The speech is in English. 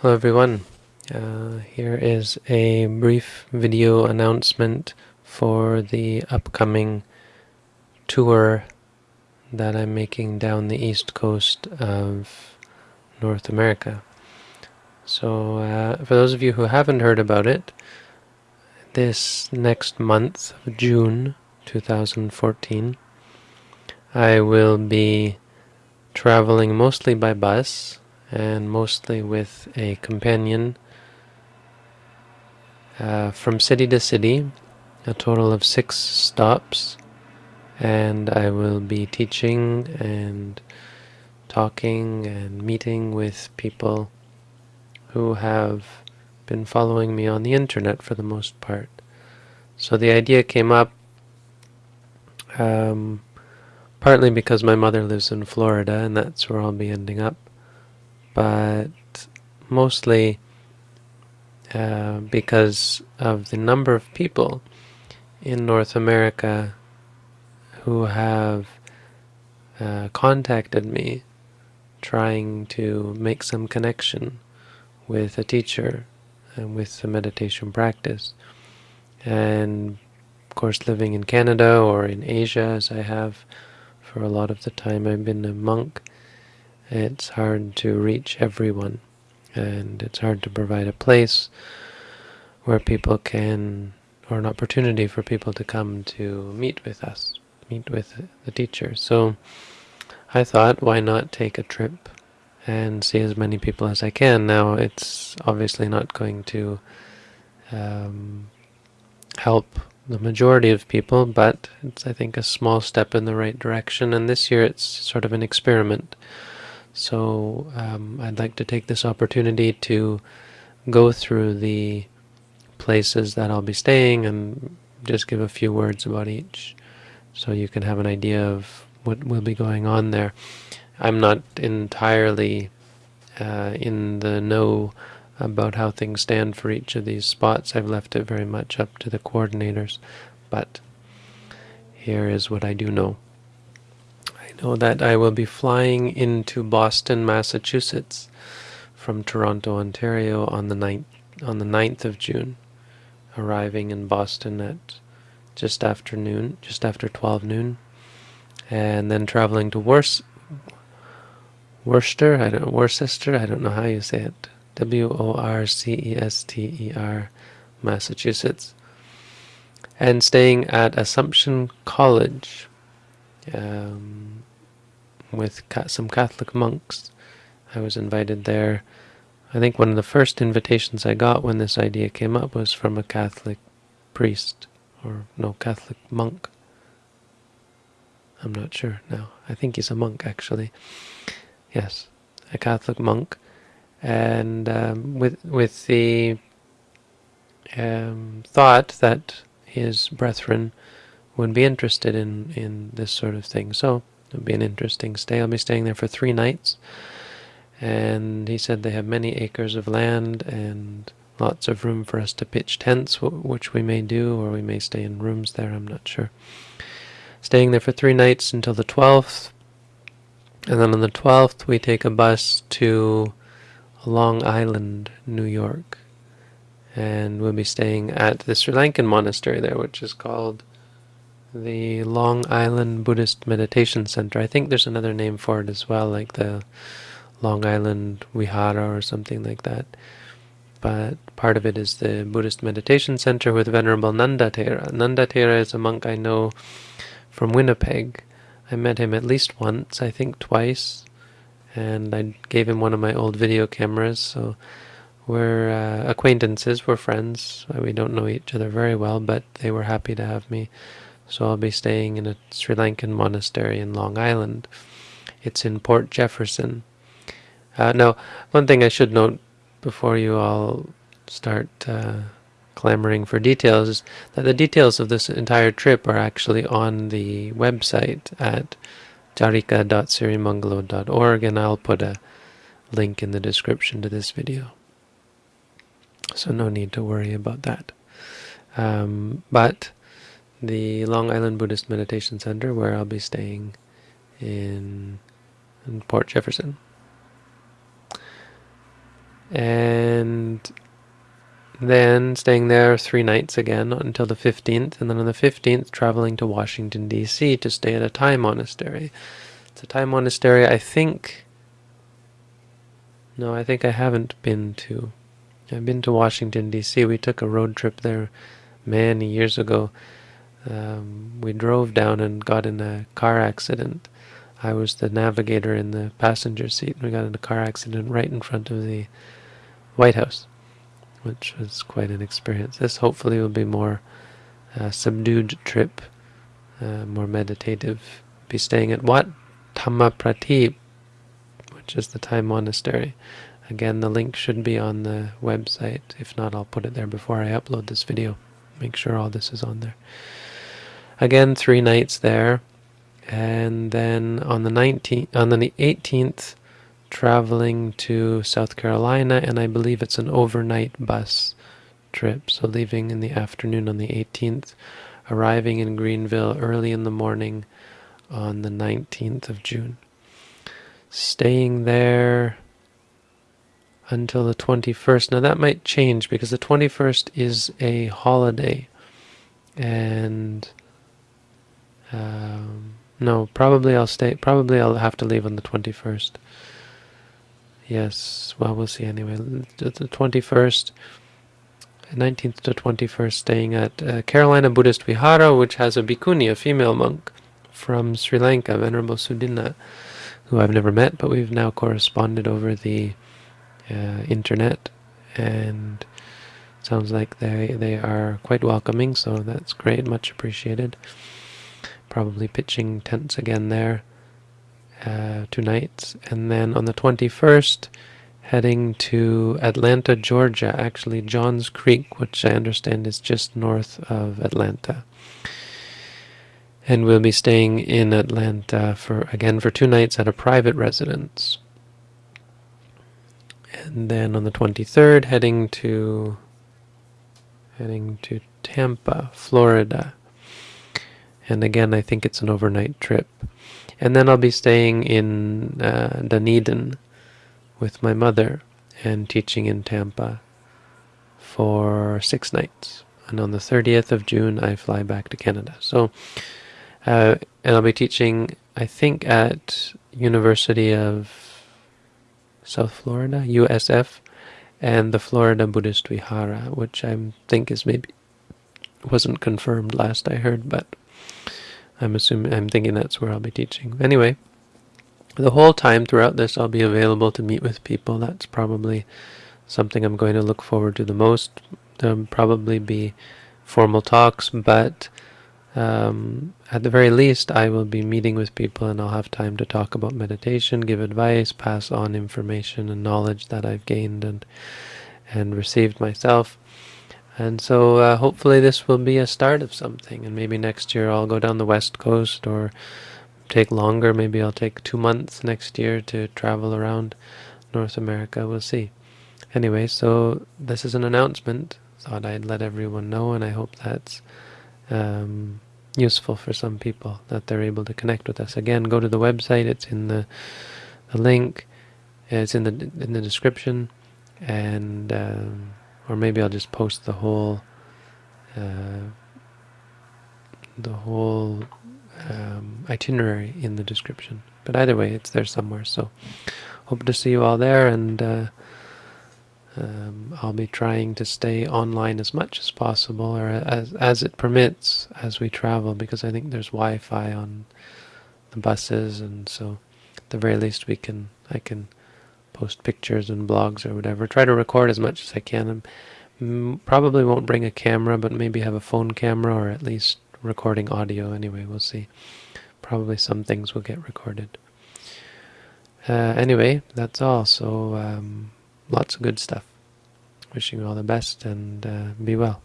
Hello everyone. Uh, here is a brief video announcement for the upcoming tour that I'm making down the east coast of North America. So uh, for those of you who haven't heard about it, this next month June 2014 I will be traveling mostly by bus and mostly with a companion uh, from city to city, a total of six stops, and I will be teaching and talking and meeting with people who have been following me on the internet for the most part. So the idea came up um, partly because my mother lives in Florida and that's where I'll be ending up but mostly uh, because of the number of people in North America who have uh, contacted me trying to make some connection with a teacher and with the meditation practice. And of course living in Canada or in Asia as I have for a lot of the time I've been a monk, it's hard to reach everyone and it's hard to provide a place where people can or an opportunity for people to come to meet with us meet with the teacher. So I thought why not take a trip and see as many people as I can? Now it's obviously not going to um, help the majority of people but it's I think a small step in the right direction. And this year it's sort of an experiment so um, I'd like to take this opportunity to go through the places that I'll be staying and just give a few words about each so you can have an idea of what will be going on there. I'm not entirely uh, in the know about how things stand for each of these spots. I've left it very much up to the coordinators, but here is what I do know know that I will be flying into Boston, Massachusetts from Toronto, Ontario on the 9th, on the 9th of June, arriving in Boston at just after noon, just after 12 noon, and then traveling to Wors Worcester, I don't Worcester, I don't know how you say it, W-O-R-C-E-S-T-E-R, Massachusetts, and staying at Assumption College, um, with some Catholic monks. I was invited there. I think one of the first invitations I got when this idea came up was from a Catholic priest, or no, Catholic monk. I'm not sure now. I think he's a monk, actually. Yes, a Catholic monk. And um, with, with the um, thought that his brethren would be interested in, in this sort of thing. So It'll be an interesting stay. I'll be staying there for three nights. And he said they have many acres of land and lots of room for us to pitch tents, which we may do, or we may stay in rooms there, I'm not sure. Staying there for three nights until the 12th. And then on the 12th, we take a bus to Long Island, New York. And we'll be staying at the Sri Lankan monastery there, which is called the Long Island Buddhist Meditation Center. I think there's another name for it as well, like the Long Island Vihara or something like that. But part of it is the Buddhist Meditation Center with Venerable Nanda Thera. Nanda Thera is a monk I know from Winnipeg. I met him at least once, I think twice, and I gave him one of my old video cameras, so we're uh, acquaintances, we're friends. We don't know each other very well, but they were happy to have me so I'll be staying in a Sri Lankan monastery in Long Island. It's in Port Jefferson. Uh, now, one thing I should note before you all start uh, clamoring for details is that the details of this entire trip are actually on the website at charika.sirimangalo.org and I'll put a link in the description to this video. So no need to worry about that. Um, but the Long Island Buddhist Meditation Center where I'll be staying in, in Port Jefferson. and then staying there three nights again until the 15th, and then on the 15th traveling to Washington, D.C. to stay at a Thai monastery. It's a Thai monastery, I think. No, I think I haven't been to. I've been to Washington, D.C. We took a road trip there many years ago. Um, we drove down and got in a car accident. I was the navigator in the passenger seat. And we got in a car accident right in front of the White House, which was quite an experience. This hopefully will be more uh, subdued trip, uh, more meditative. Be staying at Wat Thamapratip, which is the Thai monastery. Again, the link should be on the website. If not, I'll put it there before I upload this video. Make sure all this is on there. Again, three nights there. And then on the 19th, on the 18th, traveling to South Carolina, and I believe it's an overnight bus trip. So leaving in the afternoon on the 18th, arriving in Greenville early in the morning on the 19th of June. Staying there until the 21st. Now that might change because the 21st is a holiday. And um, no, probably I'll stay. Probably I'll have to leave on the 21st. Yes, well, we'll see anyway. The 21st, 19th to 21st, staying at uh, Carolina Buddhist Vihara, which has a bhikkhuni, a female monk from Sri Lanka, Venerable Sudinna, who I've never met, but we've now corresponded over the uh, internet, and sounds like they they are quite welcoming, so that's great, much appreciated. Probably pitching tents again there uh, two nights, and then on the 21st, heading to Atlanta, Georgia, actually Johns Creek, which I understand is just north of Atlanta. And we'll be staying in Atlanta for again for two nights at a private residence. And then on the 23rd, heading to heading to Tampa, Florida. And again, I think it's an overnight trip. And then I'll be staying in uh, Dunedin with my mother and teaching in Tampa for six nights. And on the 30th of June, I fly back to Canada. So, uh, and I'll be teaching, I think, at University of South Florida, USF, and the Florida Buddhist Vihara, which I think is maybe wasn't confirmed last I heard, but I'm assuming, I'm thinking that's where I'll be teaching. Anyway, the whole time throughout this, I'll be available to meet with people. That's probably something I'm going to look forward to the most. There'll probably be formal talks, but um, at the very least, I will be meeting with people and I'll have time to talk about meditation, give advice, pass on information and knowledge that I've gained and and received myself. And so uh, hopefully this will be a start of something. And maybe next year I'll go down the west coast or take longer. Maybe I'll take two months next year to travel around North America. We'll see. Anyway, so this is an announcement. Thought I'd let everyone know, and I hope that's um, useful for some people that they're able to connect with us. Again, go to the website. It's in the, the link. It's in the in the description, and. Um, or maybe I'll just post the whole uh, the whole um, itinerary in the description. But either way, it's there somewhere. So hope to see you all there, and uh, um, I'll be trying to stay online as much as possible, or as as it permits, as we travel, because I think there's Wi-Fi on the buses, and so at the very least we can I can post pictures and blogs or whatever. Try to record as much as I can. And probably won't bring a camera, but maybe have a phone camera or at least recording audio. Anyway, we'll see. Probably some things will get recorded. Uh, anyway, that's all. So um, lots of good stuff. Wishing you all the best and uh, be well.